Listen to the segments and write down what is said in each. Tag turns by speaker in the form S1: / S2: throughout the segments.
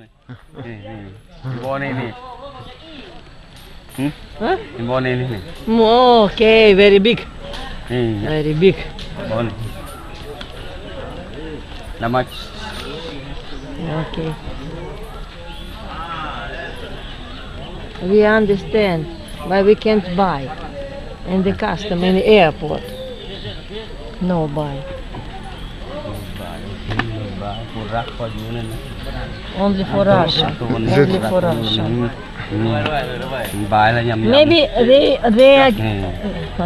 S1: นี่นี่บอลนี่นี่หึ
S2: Huh?
S1: บอลนี่นี่นี่
S2: Okay, very big.
S1: นี่
S2: Very big.
S1: บอลน้ำมัน
S2: Okay. We understand why we can't buy in the custom in the airport. No buy. Only for Russia. Only for Russia. Maybe they they are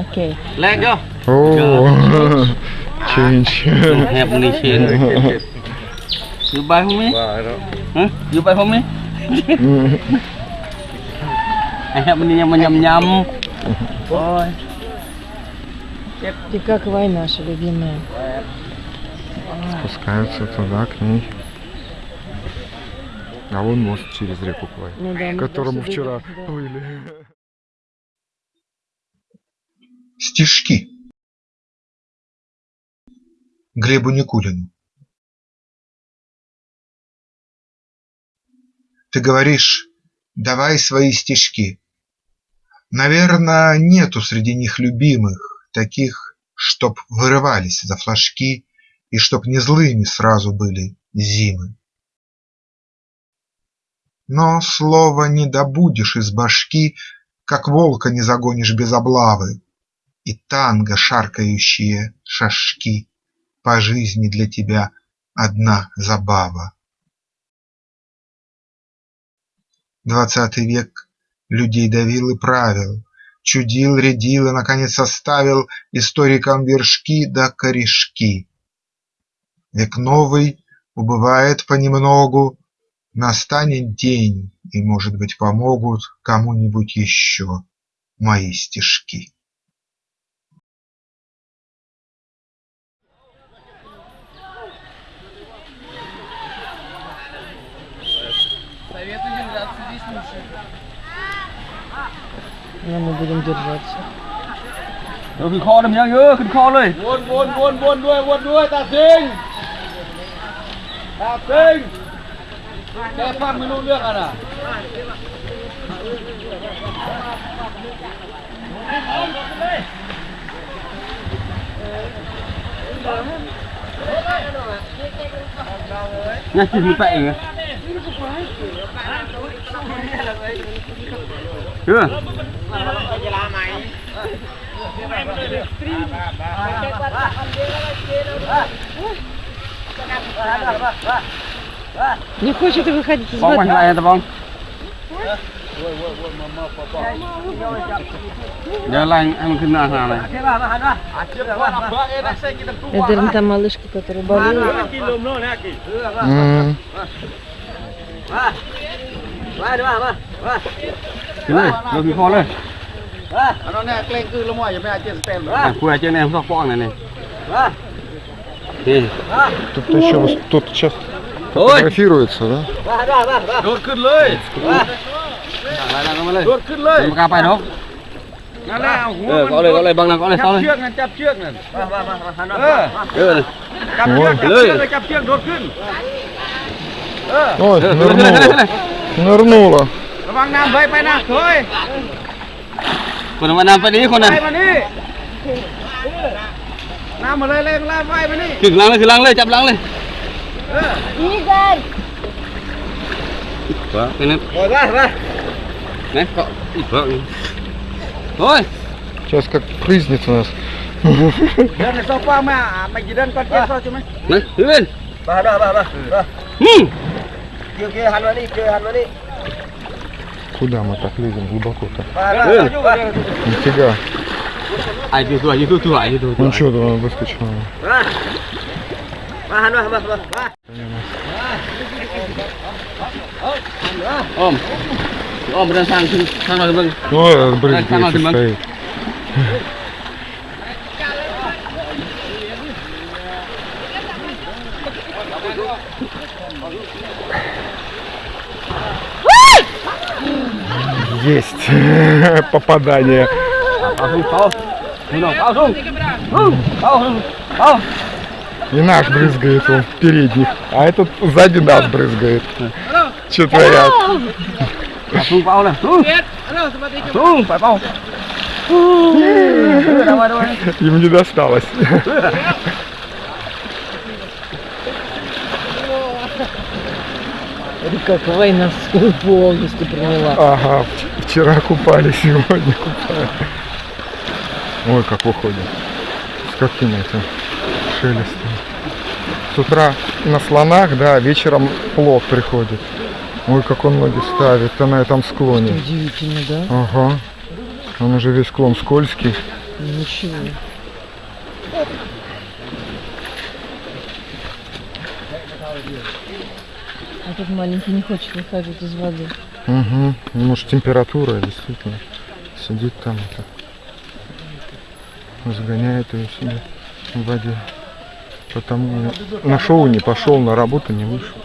S2: okay.
S1: Let go.
S3: Oh, change.
S1: Have money. You buy for me? Huh? You buy for me? I have money yum yum yum. Ой.
S2: Ты как война, наша любимая?
S3: Спускаются туда, к ней. А вон мост через реку Квай,
S2: Ну да,
S3: к которому вчера
S2: да.
S3: плыли.
S4: Стишки. Глебу Никулину. Ты говоришь, давай свои стишки. Наверное, нету среди них любимых, таких, чтоб вырывались за флажки и чтоб не злыми сразу были зимы. Но слово не добудешь из башки, как волка не загонишь без облавы, и танго шаркающие шажки По жизни для тебя одна забава. Двадцатый век людей давил и правил, Чудил, рядил и, наконец, оставил Историкам вершки да корешки. Век новый убывает понемногу, Настанет день, и, может быть, помогут Кому-нибудь еще мои стишки.
S2: Советую держаться
S5: здесь лучше. Но мы будем держаться. Đừng khó đừng nhau nhớ, Вон, вон, вон, вон, buồn, buồn, buồn, đuôi, buồn, đuôi, ta dinh. Đạp kinh Cái
S1: phát mới luôn được rồi nè Nhanh chỉ như vậy rồi Chưa? Chưa?
S2: Не хочет выходить из воды.
S1: Giờ lành em cứ на hàng này.
S2: Это та малышка, которая
S5: болела. Cái này, rồi bị
S1: khó lên. Nó nè, lên cứ lông ngoài, mẹ chết tên. Quê cho anh em sóc phong này này. Едет.
S3: Тут еще тут сейчас фотографируется, да?
S5: Có đây, có đây, băng
S1: nào, có đây, sau đây. Chắp trước này, chắp trước này.
S5: Chắp trước, đột ขึ้น.
S3: Ой, нырнула. Нырнула.
S5: Вang Nam vậy, bay nào, thôi. Còn Vang Nam vậy đi, con
S1: này. นนั้นมานำไปนี้คนนั้น
S5: ไปมานี่น้ำมาเลยเลยลาไฟมานี่
S1: ขึ้นหลังเลยขึ้นหลังเลยจับหลังเลย
S5: เออ
S2: Игорь!
S1: วะเป็นนั้น
S5: โอ้ยไปไป
S1: ไหนเกาะอีกเกาะอีกโอ้ย
S3: Сейчас как прызнет у нас.
S5: เดินในโซฟามาไม่กี่เดินก่อนเจ็บโซ่ใช่ไหม
S1: นี่ขึ้น
S5: มาเด้อมามา
S1: อืม
S5: เกี่ยวเกี่ยวหันมานี่เกี่ยวหันมานี่
S3: Куда мы так лезем глубоко-то?
S5: มาเด้ออยู่กันเด้อ
S3: Нифига.
S1: Один туда, один туда, один туда.
S3: Он что там выскочил?
S1: Ом. Ом, блин, сам, сам, сам,
S3: Ой, блин,
S1: здесь
S3: стоит. Есть попадание.
S1: А
S3: и наш брызгает он, передних, а этот сзади нас брызгает. Че творят?
S1: Ну,
S3: Им не досталось.
S2: как война полностью приняла.
S3: Ага, вчера купали, сегодня купали. Ой, как уходит. С каким этим шелестом. С утра на слонах, да, вечером плод приходит. Ой, как он ноги ставит, на этом склоне.
S2: Удивительно, да?
S3: Ага. Он уже весь склон скользкий.
S2: Ничего. А тут маленький не хочет выходить из воды.
S3: Угу. Может температура действительно. Сидит там это. Загоняет ее себе в воде. Потому на шоу не пошел, на работу не вышел.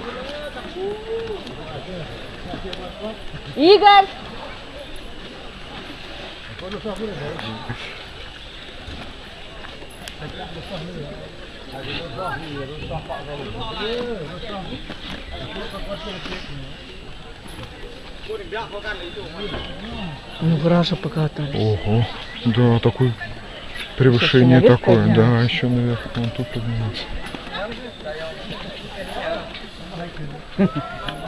S2: Игорь! Ну, Граша покатались.
S3: Ого. Да, такой превышение такое. Да, еще наверх вон тут подниматься.